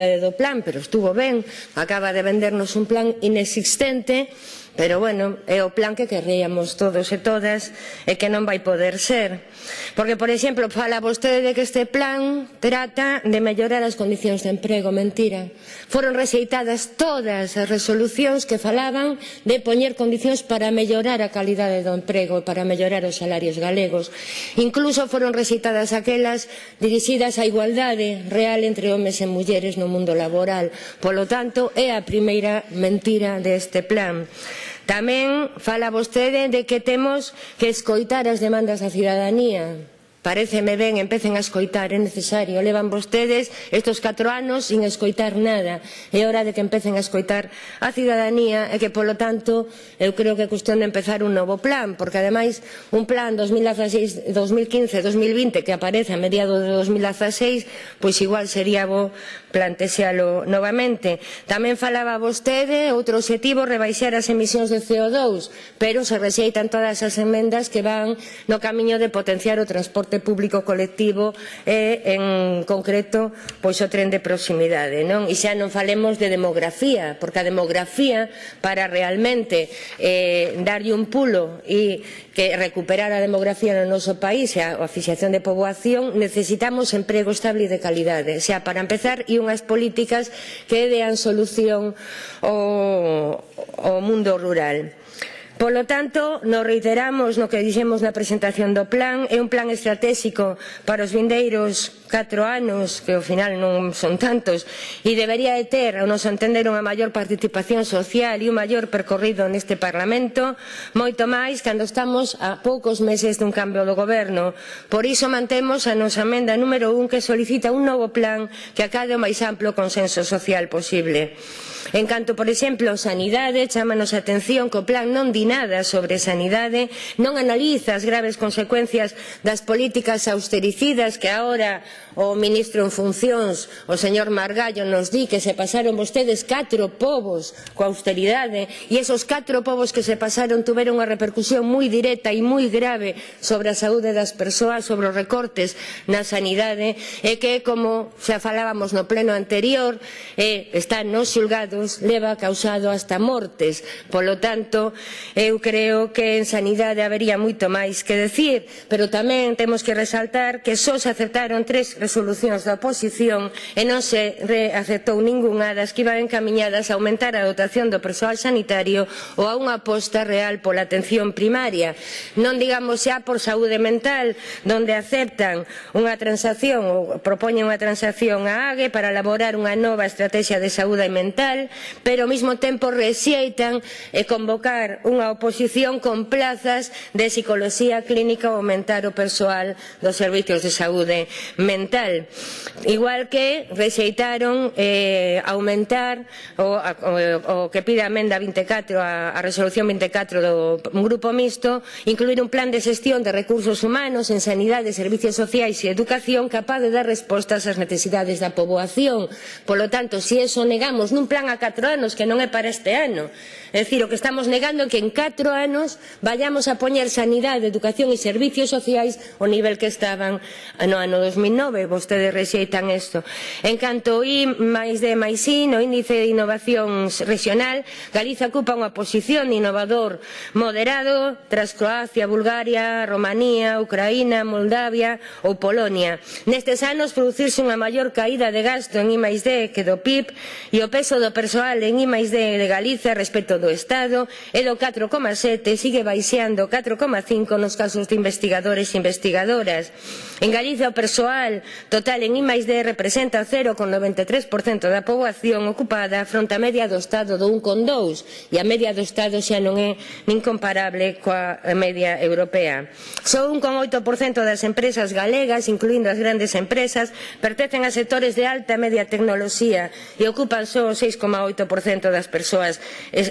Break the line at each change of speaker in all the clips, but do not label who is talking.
do plan, pero estuvo ben, acaba de vendernos un plan inexistente. Pero bueno, é o plan que querríamos todos e todas e que non vai poder ser. Porque, por exemplo, fala vostede de que este plan trata de mellorar as condicións de emprego. Mentira. Foron rexeitadas todas as resolucións que falaban de poñer condicións para mellorar a calidade do emprego e para mellorar os salarios galegos. Incluso foron rexeitadas aquelas dirixidas á igualdade real entre homes e mulleres no mundo laboral. Polo tanto, é a primeira mentira deste plan. Tamén fala vostede de que temos que escoitar as demandas da cidadanía. Pareceme ben, empecen a escoitar, é necesario. Levan vostedes estos 4 anos sin escoitar nada. É hora de que empecen a escoitar a cidadanía e que, polo tanto, eu creo que é cuestión de empezar un novo plan, porque, ademais, un plan 2016-2015-2020 que aparece a mediados de 2016, pois igual sería bo plantexalo novamente. Tamén falaba vostede outro obxectivo rebaixar as emisións de CO2, pero se rexeitan todas as emendas que van no camiño de potenciar o transporte transporte público colectivo e en concreto pois o tren de proximidade non? e xa non falemos de demografía porque a demografía para realmente eh, darlle un pulo e que recuperar a demografía no noso país e a, a fixación de poboación necesitamos emprego estable e de calidade xa para empezar e unhas políticas que dean solución ao, ao mundo rural Polo tanto, nos reiteramos no que dixemos na presentación do plan, é un plan estratégico para os vindeiros 4 anos, que ao final non son tantos, e debería de ter, ao noso entender, unha maior participación social e un maior percorrido neste Parlamento, moito máis cando estamos a poucos meses dun cambio do goberno. Por iso mantemos a nosa amenda número 1 que solicita un novo plan que acade o máis amplo consenso social posible. En canto, por exemplo, sanidade, chámanos a atención que o plan non di nada sobre sanidade, non analiza as graves consecuencias das políticas austericidas que agora o ministro en funcións, o señor Margallo, nos di que se pasaron vostedes catro povos coa austeridade e esos catro povos que se pasaron tuveron unha repercusión moi directa e moi grave sobre a saúde das persoas, sobre os recortes na sanidade e que, como xa falábamos no pleno anterior, eh, está non xulgado infectados leva causado hasta mortes. Polo tanto, eu creo que en sanidade habería moito máis que decir, pero tamén temos que resaltar que só se aceptaron tres resolucións da oposición e non se aceptou ningunha das que iban encaminhadas a aumentar a dotación do persoal sanitario ou a unha aposta real pola atención primaria. Non digamos xa por saúde mental, onde aceptan unha transacción ou propoñen unha transacción a AGE para elaborar unha nova estrategia de saúde mental pero ao mesmo tempo rexeitan e convocar unha oposición con plazas de psicoloxía clínica ou aumentar o persoal dos servizos de saúde mental. Igual que rexeitaron eh, aumentar o, o, o que pide a Menda 24, a, a resolución 24 do grupo mixto, incluir un plan de xestión de recursos humanos en sanidade, servicios sociais e educación capaz de dar respostas ás necesidades da poboación. Polo tanto, se si eso negamos nun plan a 4 anos, que non é para este ano. É dicir, o que estamos negando é que en 4 anos vayamos a poñer sanidade, educación e servicios sociais ao nivel que estaban no ano 2009. Vostedes rexeitan isto. En canto I máis de máis I, no índice de innovación regional, Galiza ocupa unha posición de innovador moderado tras Croacia, Bulgaria, Romanía, Ucraína, Moldavia ou Polonia. Nestes anos producirse unha maior caída de gasto en I+D que do PIB e o peso do persoal persoal en I máis D de Galicia respecto do Estado é do 4,7, sigue baixeando 4,5 nos casos de investigadores e investigadoras. En Galicia o persoal total en I máis D representa 0,93% da poboación ocupada fronte á media do Estado do 1,2 e a media do Estado xa non é nin comparable coa media europea. Só 1,8% das empresas galegas, incluindo as grandes empresas, pertencen a sectores de alta e media tecnoloxía e ocupan só o 6,8% das persoas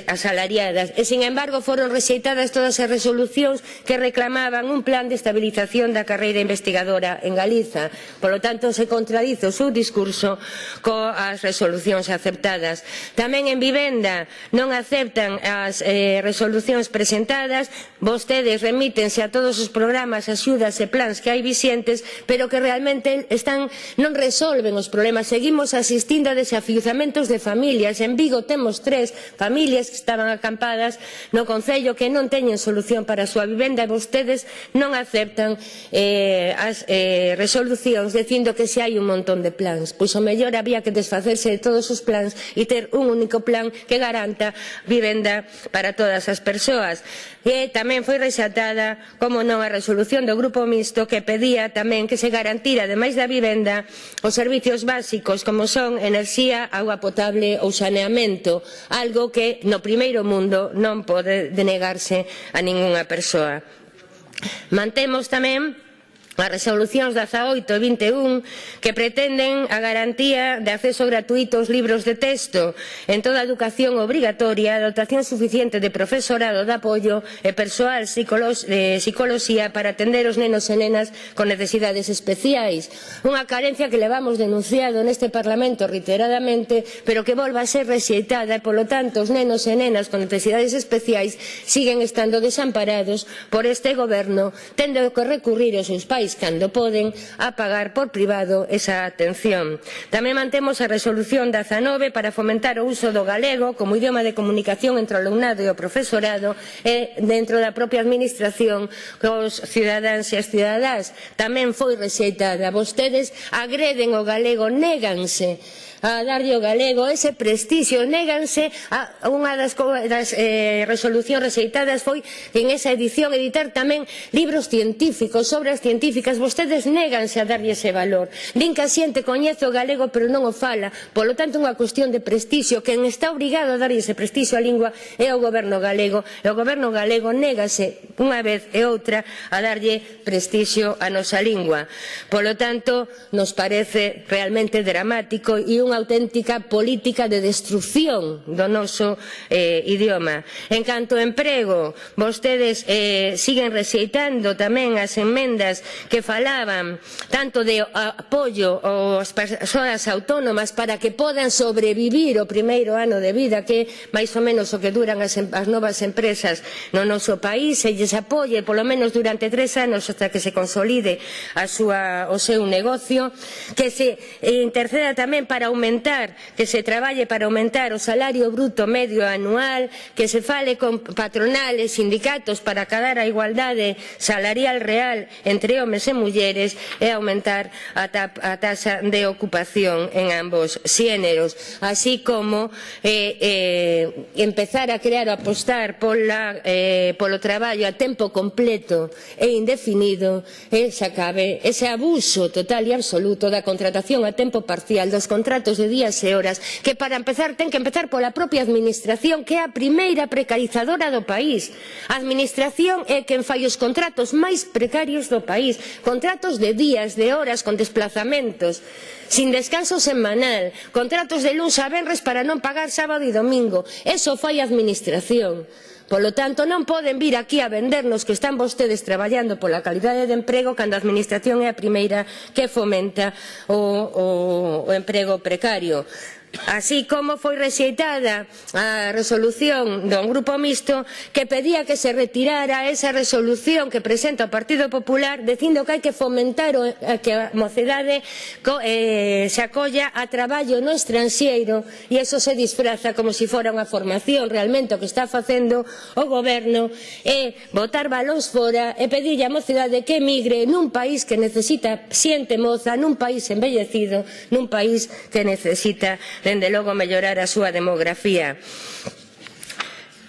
asalariadas e, sin embargo, foron rexeitadas todas as resolucións que reclamaban un plan de estabilización da carreira investigadora en Galiza. Polo tanto, se contradice o seu discurso coas resolucións aceptadas. Tamén en vivenda non aceptan as eh, resolucións presentadas, vostedes remítense a todos os programas, axudas e plans que hai vixentes, pero que realmente están, non resolven os problemas. Seguimos asistindo a desafiuzamentos de familia familias. En Vigo temos tres familias que estaban acampadas no Concello que non teñen solución para a súa vivenda e vostedes non aceptan eh, as eh, resolucións dicindo que se hai un montón de plans. Pois o mellor había que desfacerse de todos os plans e ter un único plan que garanta vivenda para todas as persoas. E tamén foi resaltada, como non, a resolución do Grupo Mixto que pedía tamén que se garantira, ademais da vivenda, os servizos básicos como son enerxía, agua potable ou saneamento, algo que no primeiro mundo non pode denegarse a ningunha persoa. Mantemos tamén as resolucións 18 e 21 que pretenden a garantía de acceso gratuito aos libros de texto en toda a educación obrigatoria, a dotación suficiente de profesorado de apoio e persoal de psicoloxía para atender os nenos e nenas con necesidades especiais. Unha carencia que levamos denunciado neste Parlamento reiteradamente, pero que volva a ser rexeitada e, polo tanto, os nenos e nenas con necesidades especiais siguen estando desamparados por este goberno, tendo que recurrir aos seus pais municipais, cando poden, a pagar por privado esa atención. Tamén mantemos a resolución 19 para fomentar o uso do galego como idioma de comunicación entre o alumnado e o profesorado e dentro da propia administración cos cidadáns e as cidadás. Tamén foi rexeitada. Vostedes agreden o galego, néganse a darlle o galego ese prestixio. Néganse a unha das, das eh, resolucións rexeitadas foi en esa edición editar tamén libros científicos, obras científicas. Vostedes néganse a darlle ese valor. Din que a xente coñece o galego pero non o fala. Polo tanto, unha cuestión de prestixio. Quen está obrigado a darlle ese prestixio á lingua é o goberno galego. E o goberno galego négase unha vez e outra a darlle prestixio á nosa lingua. Polo tanto, nos parece realmente dramático e unha unha auténtica política de destrucción do noso eh, idioma. En canto ao emprego, vostedes eh, siguen rexeitando tamén as enmendas que falaban tanto de apoio ás persoas autónomas para que podan sobrevivir o primeiro ano de vida que máis ou menos o que duran as, as novas empresas no noso país e lles apoie polo menos durante tres anos hasta que se consolide a súa, o seu negocio que se eh, interceda tamén para aumentar aumentar, que se traballe para aumentar o salario bruto medio anual, que se fale con patronales, sindicatos para acadar a igualdade salarial real entre homes e mulleres e aumentar a, ta a tasa de ocupación en ambos xéneros, así como eh, eh, empezar a crear ou apostar pola, eh, polo traballo a tempo completo e indefinido e se acabe ese abuso total e absoluto da contratación a tempo parcial dos contratos centos de días e horas que para empezar ten que empezar pola propia administración que é a primeira precarizadora do país. A administración é quen fai os contratos máis precarios do país, contratos de días, de horas, con desplazamentos, sin descanso semanal, contratos de luns a venres para non pagar sábado e domingo. Eso fai a administración. Polo tanto, non poden vir aquí a vendernos que están vostedes traballando pola calidade de emprego cando a Administración é a primeira que fomenta o, o, o emprego precario así como foi rexeitada a resolución do Grupo Mixto que pedía que se retirara esa resolución que presenta o Partido Popular dicindo que hai que fomentar o, eh, que a mocedade co, eh, se acolla a traballo no estranxeiro e eso se disfraza como se si fora unha formación. Realmente o que está facendo o goberno é botar balóns fora e pedirlle á mocedade que emigre nun país que necesita xente moza, nun país envellecido, nun país que necesita dende logo mellorar a súa demografía.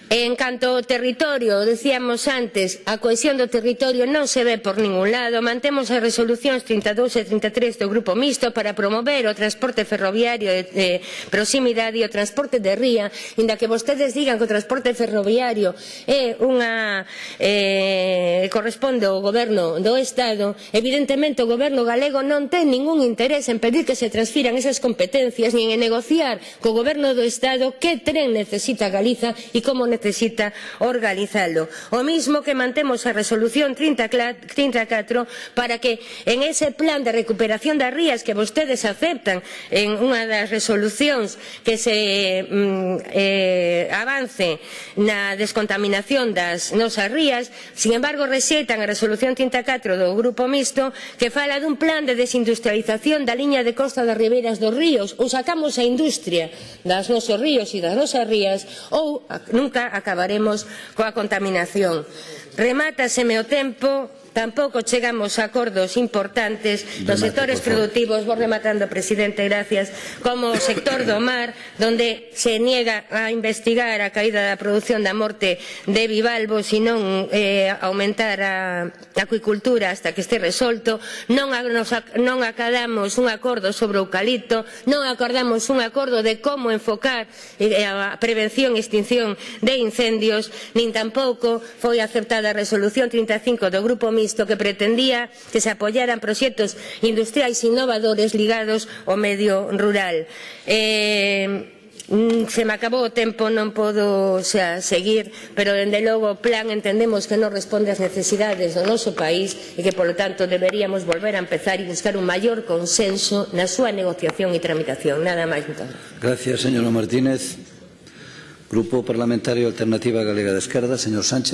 E en canto ao territorio, decíamos antes, a cohesión do territorio non se ve por ningún lado. Mantemos as resolucións 32 e 33 do Grupo Mixto para promover o transporte ferroviario de, de proximidade e o transporte de ría, inda que vostedes digan que o transporte ferroviario é unha eh, corresponde ao goberno do Estado, evidentemente o goberno galego non ten ningún interés en pedir que se transfiran esas competencias nin en negociar co goberno do Estado que tren necesita Galiza e como necesita necesita organizalo. O mismo que mantemos a resolución 34 para que en ese plan de recuperación das rías que vostedes aceptan en unha das resolucións que se mm, eh, avance na descontaminación das nosas rías, sin embargo rexeitan a resolución 34 do Grupo Mixto que fala dun plan de desindustrialización da liña de costa das ribeiras dos ríos ou sacamos a industria das nosos ríos e das nosas rías ou nunca acabaremos coa contaminación. Remátaseme o tempo, tampouco chegamos a acordos importantes. Nos sectores productivos, vou rematando, presidente, gracias, como o sector do mar, donde se niega a investigar a caída da produción da morte de bivalvo, senón eh, aumentar a acuicultura hasta que este resolto, non, a, nos, non acadamos un acordo sobre o eucalipto, non acordamos un acordo de como enfocar eh, a prevención e extinción de incendios, nin tampouco foi aceptada a resolución 35 do Grupo Mixto isto que pretendía que se apoyaran proxectos industriais innovadores ligados ao medio rural. Eh, mm, se me acabou o tempo, non podo xa, seguir, pero dende logo o plan entendemos que non responde ás necesidades do noso país e que polo tanto deberíamos volver a empezar e buscar un maior consenso na súa negociación e tramitación. Nada máis, moitas gracias.
Gracias, señora Martínez. Grupo Parlamentario Alternativa Galega de Esquerda, señor Sánchez.